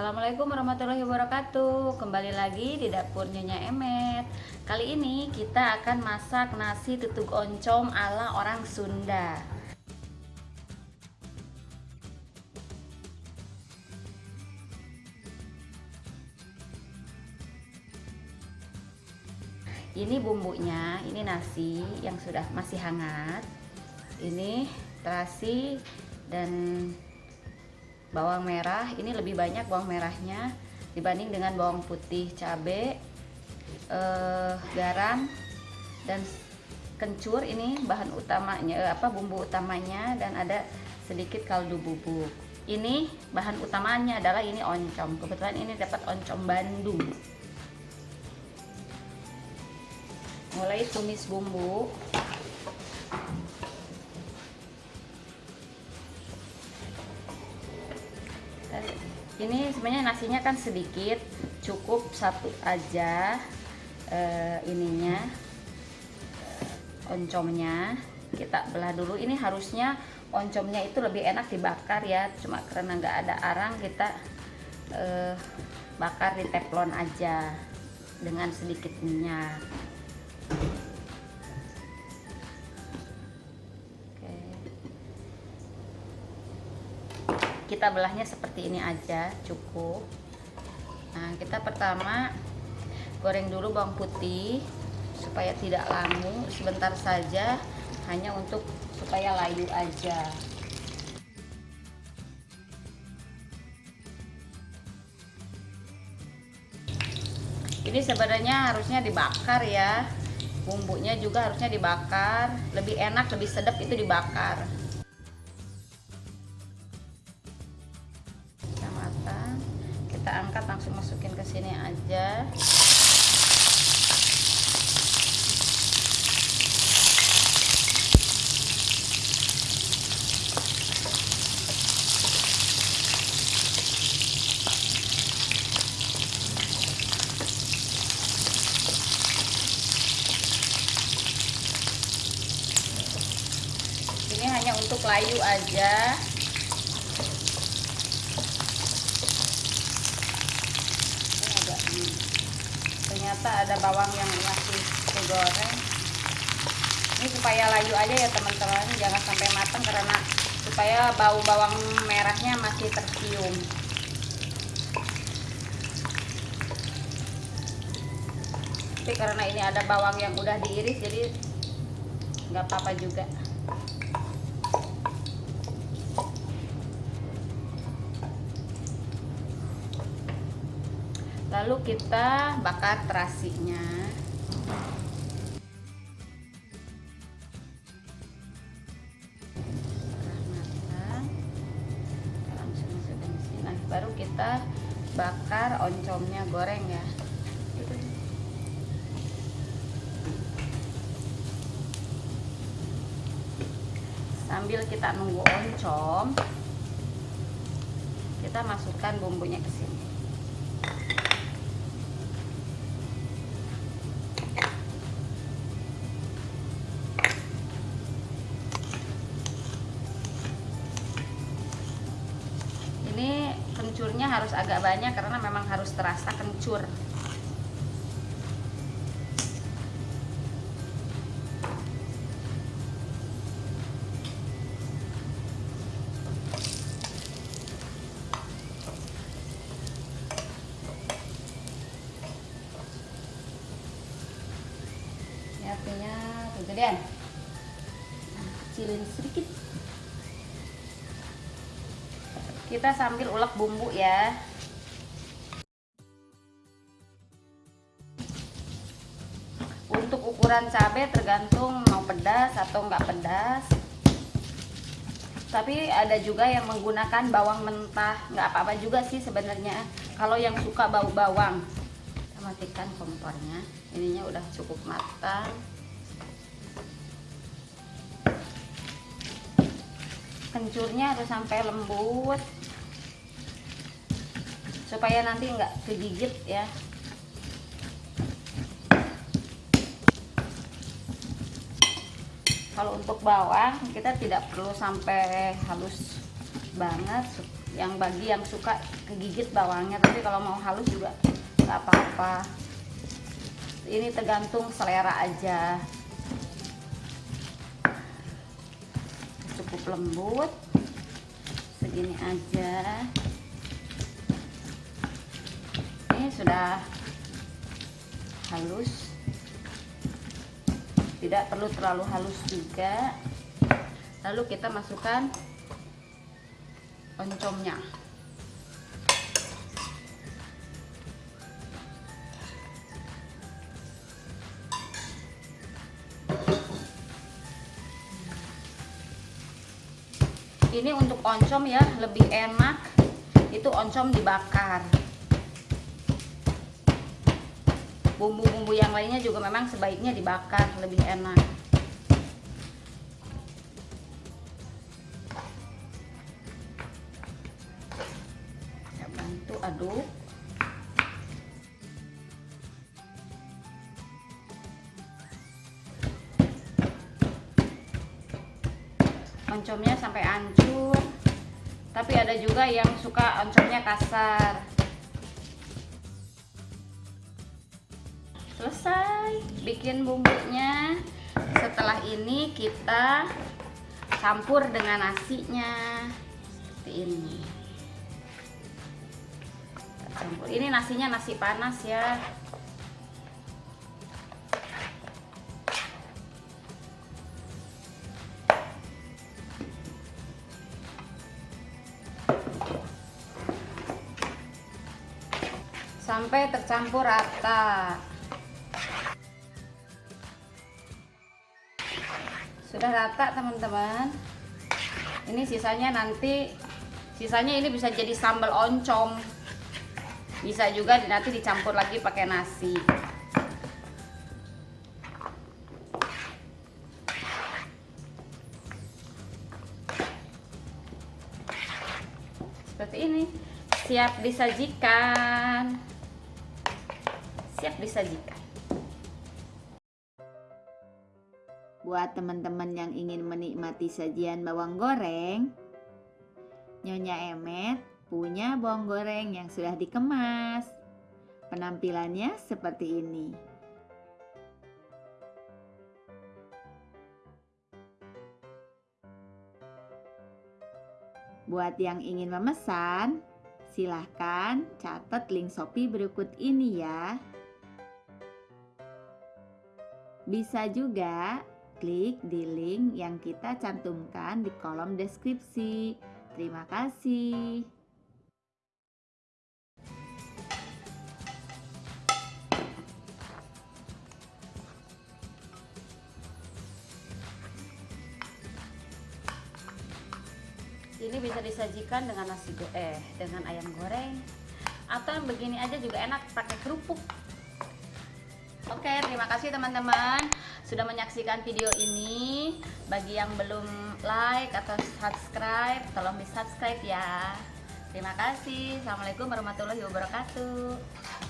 Assalamualaikum warahmatullahi wabarakatuh. Kembali lagi di dapur Nyonya Emet. Kali ini kita akan masak nasi tutug oncom ala orang Sunda. Ini bumbunya, ini nasi yang sudah masih hangat Ini terasi dan bawang merah. Ini lebih banyak bawang merahnya dibanding dengan bawang putih cabai eh, garam dan kencur. Ini bahan utamanya eh, apa bumbu utamanya dan ada sedikit kaldu bubuk. Ini bahan utamanya adalah ini oncom. Kebetulan ini dapat oncom Bandung. Mulai tumis bumbu ini sebenarnya nasinya kan sedikit cukup satu aja uh, ininya oncomnya. Kita belah dulu. Ini harusnya oncomnya itu lebih enak dibakar ya. Cuma karena nggak ada arang kita uh, bakar di teflon aja dengan sedikit minyak kita belahnya seperti ini aja cukup. Nah kita pertama goreng dulu bawang putih supaya tidak lamu. Sebentar saja hanya untuk supaya layu aja. Ini sebenarnya harusnya dibakar ya. Bumbunya juga harusnya dibakar. Lebih enak lebih sedap itu dibakar kita angkat langsung masukin ke sini aja. Ini hanya untuk layu aja ternyata ada bawang yang masih digoreng. Ini supaya layu aja ya teman-teman. Jangan sampai matang karena supaya bau bawang merahnya masih tercium. Tapi karena ini ada bawang yang udah diiris jadi nggak apa-apa juga lalu kita bakar terasinya. Nah baru kita bakar oncomnya goreng ya. Sambil kita nunggu oncom kita masukkan bumbunya ke sini agak banyak karena memang harus terasa kencur. Sedikit. Kita sambil ulek bumbu ya untuk ukuran cabai tergantung mau pedas atau enggak pedas. Tapi ada juga yang menggunakan bawang mentah. Nggak apa-apa juga sih sebenarnya. Kalau yang suka bau bawang. Kita matikan kompornya. Ininya udah cukup matang. Kencurnya harus sampai lembut. Supaya nanti enggak kegigit ya kalau untuk bawang kita tidak perlu sampai halus banget. Yang bagi yang suka kegigit bawangnya. Tapi kalau mau halus juga nggak apa-apa. Ini tergantung selera aja. Cukup lembut. Segini aja. Ini sudah halus tidak perlu terlalu halus juga. Lalu kita masukkan oncomnya. Ini untuk oncom ya lebih enak. Itu oncom dibakar bumbu-bumbu yang lainnya juga memang sebaiknya dibakar lebih enak. Saya bantu aduk. Oncomnya sampai hancur. Tapi ada juga yang suka oncomnya kasar selesai. Bikin bumbunya. Setelah ini kita campur dengan nasinya. Seperti ini. Campur. Ini nasinya nasi panas ya. Sampai tercampur rata sudah rata teman-teman. Ini sisanya nanti sisanya ini bisa jadi sambal oncom. Bisa juga nanti dicampur lagi pakai nasi. Seperti ini. Siap disajikan. Siap disajikan. Buat teman-teman yang ingin menikmati sajian bawang goreng, Nyonya Emet punya bawang goreng yang sudah dikemas. Penampilannya seperti ini. Buat yang ingin memesan, silahkan catat link Shopee berikut ini ya. Bisa juga klik di link yang kita cantumkan di kolom deskripsi. Terima kasih. Ini bisa disajikan dengan nasi go eh dengan ayam goreng atau yang begini aja juga enak pakai kerupuk. Oke, terima kasih teman-teman sudah menyaksikan video ini. Bagi yang belum like atau subscribe, tolong di subscribe ya. Terima kasih. Assalamualaikum warahmatullahi wabarakatuh.